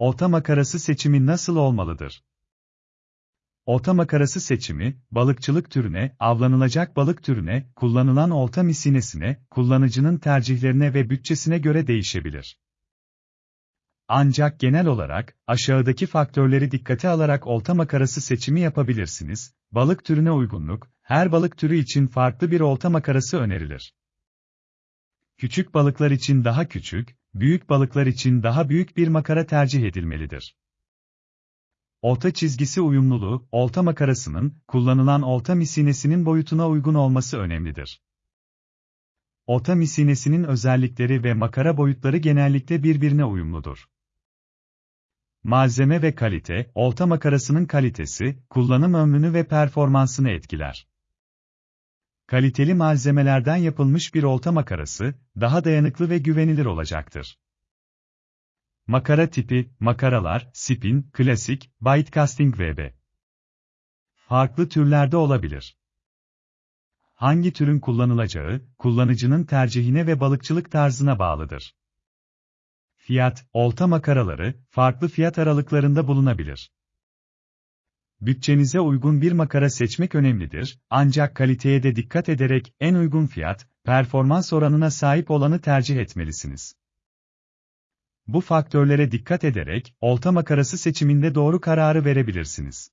Olta makarası seçimi nasıl olmalıdır? Olta makarası seçimi, balıkçılık türüne, avlanılacak balık türüne, kullanılan olta misinesine, kullanıcının tercihlerine ve bütçesine göre değişebilir. Ancak genel olarak, aşağıdaki faktörleri dikkate alarak olta makarası seçimi yapabilirsiniz. Balık türüne uygunluk, her balık türü için farklı bir olta makarası önerilir. Küçük balıklar için daha küçük, büyük balıklar için daha büyük bir makara tercih edilmelidir. Olta çizgisi uyumluluğu, olta makarasının, kullanılan olta misinesinin boyutuna uygun olması önemlidir. Olta misinesinin özellikleri ve makara boyutları genellikle birbirine uyumludur. Malzeme ve kalite, olta makarasının kalitesi, kullanım ömrünü ve performansını etkiler. Kaliteli malzemelerden yapılmış bir olta makarası, daha dayanıklı ve güvenilir olacaktır. Makara tipi, makaralar, spin, klasik, bite casting vb. Farklı türlerde olabilir. Hangi türün kullanılacağı, kullanıcının tercihine ve balıkçılık tarzına bağlıdır. Fiyat, olta makaraları, farklı fiyat aralıklarında bulunabilir. Bütçenize uygun bir makara seçmek önemlidir, ancak kaliteye de dikkat ederek en uygun fiyat, performans oranına sahip olanı tercih etmelisiniz. Bu faktörlere dikkat ederek, olta makarası seçiminde doğru kararı verebilirsiniz.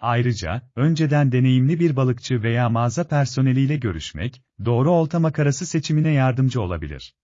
Ayrıca, önceden deneyimli bir balıkçı veya mağaza personeliyle görüşmek, doğru olta makarası seçimine yardımcı olabilir.